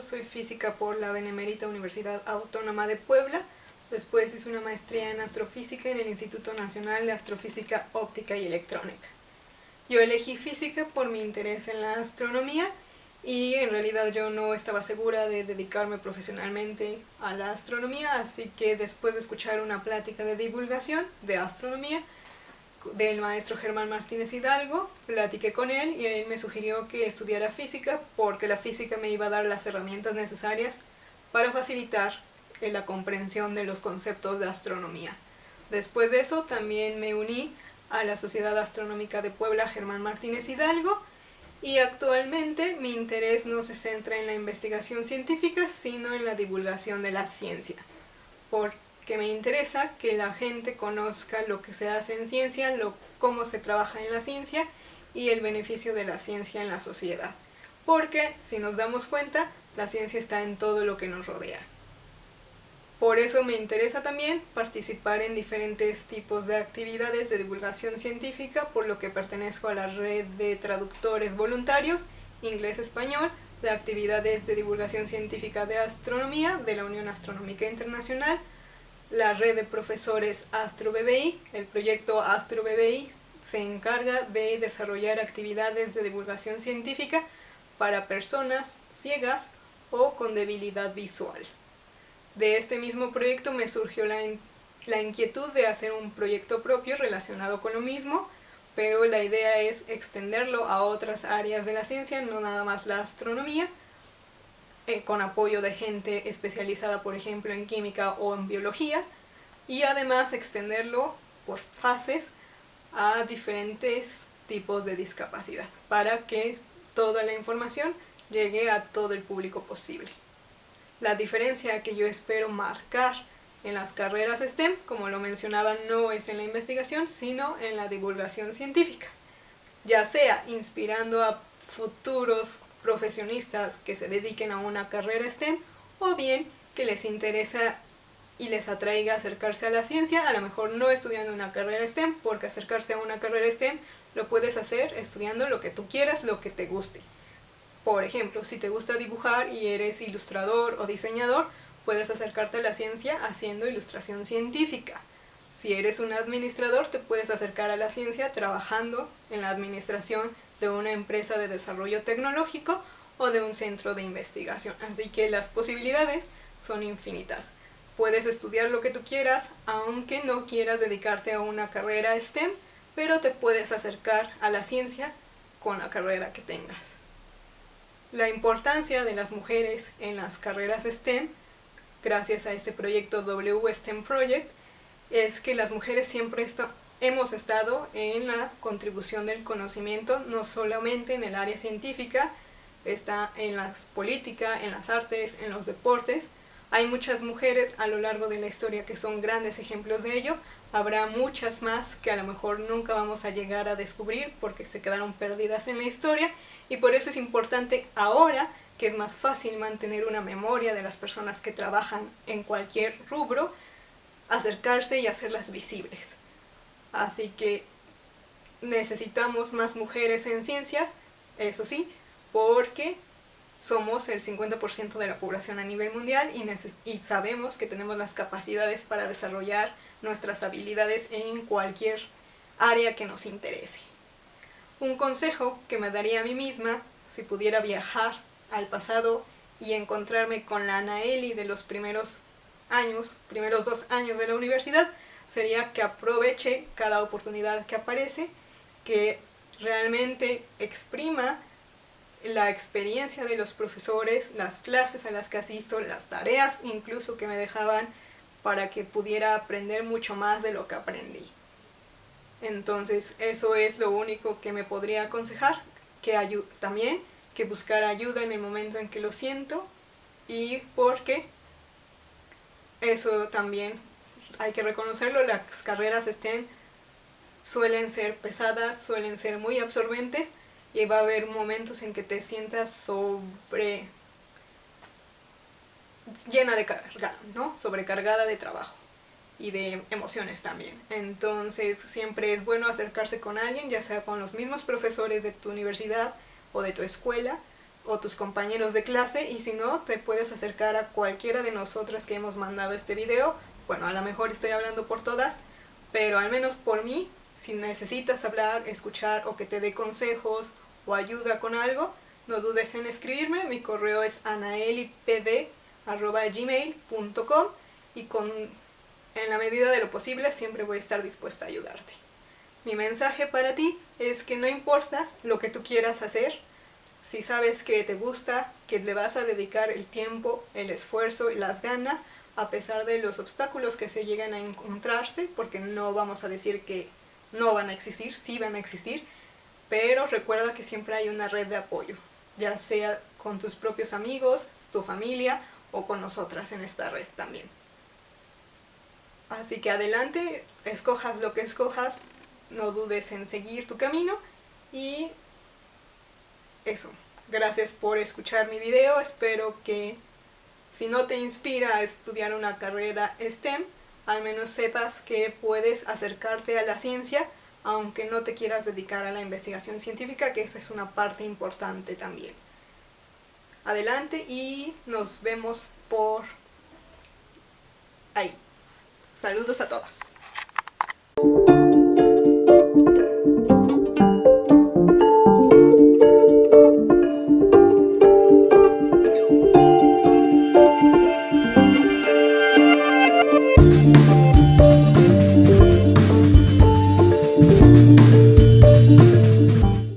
Soy física por la Benemérita Universidad Autónoma de Puebla. Después hice una maestría en astrofísica en el Instituto Nacional de Astrofísica Óptica y Electrónica. Yo elegí física por mi interés en la astronomía y en realidad yo no estaba segura de dedicarme profesionalmente a la astronomía, así que después de escuchar una plática de divulgación de astronomía, del maestro Germán Martínez Hidalgo, platiqué con él y él me sugirió que estudiara física porque la física me iba a dar las herramientas necesarias para facilitar la comprensión de los conceptos de astronomía. Después de eso también me uní a la Sociedad Astronómica de Puebla Germán Martínez Hidalgo y actualmente mi interés no se centra en la investigación científica sino en la divulgación de la ciencia. Por que me interesa que la gente conozca lo que se hace en ciencia, cómo se trabaja en la ciencia y el beneficio de la ciencia en la sociedad. Porque, si nos damos cuenta, la ciencia está en todo lo que nos rodea. Por eso me interesa también participar en diferentes tipos de actividades de divulgación científica, por lo que pertenezco a la red de traductores voluntarios, inglés-español, de actividades de divulgación científica de astronomía de la Unión Astronómica Internacional, la red de profesores AstroBBI, el proyecto AstroBBI, se encarga de desarrollar actividades de divulgación científica para personas ciegas o con debilidad visual. De este mismo proyecto me surgió la, la inquietud de hacer un proyecto propio relacionado con lo mismo, pero la idea es extenderlo a otras áreas de la ciencia, no nada más la astronomía, eh, con apoyo de gente especializada, por ejemplo, en química o en biología, y además extenderlo por fases a diferentes tipos de discapacidad, para que toda la información llegue a todo el público posible. La diferencia que yo espero marcar en las carreras STEM, como lo mencionaba, no es en la investigación, sino en la divulgación científica, ya sea inspirando a futuros profesionistas que se dediquen a una carrera STEM o bien que les interesa y les atraiga acercarse a la ciencia, a lo mejor no estudiando una carrera STEM, porque acercarse a una carrera STEM lo puedes hacer estudiando lo que tú quieras, lo que te guste. Por ejemplo, si te gusta dibujar y eres ilustrador o diseñador, puedes acercarte a la ciencia haciendo ilustración científica. Si eres un administrador, te puedes acercar a la ciencia trabajando en la administración de una empresa de desarrollo tecnológico o de un centro de investigación. Así que las posibilidades son infinitas. Puedes estudiar lo que tú quieras, aunque no quieras dedicarte a una carrera STEM, pero te puedes acercar a la ciencia con la carrera que tengas. La importancia de las mujeres en las carreras STEM, gracias a este proyecto W STEM Project, es que las mujeres siempre están hemos estado en la contribución del conocimiento, no solamente en el área científica, está en la política, en las artes, en los deportes. Hay muchas mujeres a lo largo de la historia que son grandes ejemplos de ello. Habrá muchas más que a lo mejor nunca vamos a llegar a descubrir porque se quedaron perdidas en la historia y por eso es importante ahora que es más fácil mantener una memoria de las personas que trabajan en cualquier rubro, acercarse y hacerlas visibles. Así que necesitamos más mujeres en ciencias, eso sí, porque somos el 50% de la población a nivel mundial y, sabemos que tenemos las capacidades para desarrollar nuestras habilidades en cualquier área que nos interese. Un consejo que me daría a mí misma, si pudiera viajar al pasado y encontrarme con la Anaeli de los primeros años, primeros dos años de la universidad, sería que aproveche cada oportunidad que aparece, que realmente exprima la experiencia de los profesores, las clases a las que asisto, las tareas incluso que me dejaban para que pudiera aprender mucho más de lo que aprendí. Entonces eso es lo único que me podría aconsejar, que también que buscar ayuda en el momento en que lo siento y porque eso también hay que reconocerlo, las carreras estén suelen ser pesadas, suelen ser muy absorbentes y va a haber momentos en que te sientas sobre llena de carga, ¿no? Sobrecargada de trabajo y de emociones también. Entonces siempre es bueno acercarse con alguien, ya sea con los mismos profesores de tu universidad o de tu escuela, o tus compañeros de clase y si no, te puedes acercar a cualquiera de nosotras que hemos mandado este video. Bueno, a lo mejor estoy hablando por todas, pero al menos por mí, si necesitas hablar, escuchar o que te dé consejos o ayuda con algo, no dudes en escribirme. Mi correo es anaelipd.gmail.com y con, en la medida de lo posible siempre voy a estar dispuesta a ayudarte. Mi mensaje para ti es que no importa lo que tú quieras hacer, si sabes que te gusta, que le vas a dedicar el tiempo, el esfuerzo y las ganas, a pesar de los obstáculos que se llegan a encontrarse, porque no vamos a decir que no van a existir, sí van a existir, pero recuerda que siempre hay una red de apoyo, ya sea con tus propios amigos, tu familia o con nosotras en esta red también. Así que adelante, escojas lo que escojas, no dudes en seguir tu camino y eso. Gracias por escuchar mi video, espero que si no te inspira a estudiar una carrera STEM, al menos sepas que puedes acercarte a la ciencia aunque no te quieras dedicar a la investigación científica, que esa es una parte importante también. Adelante y nos vemos por ahí. Saludos a todas.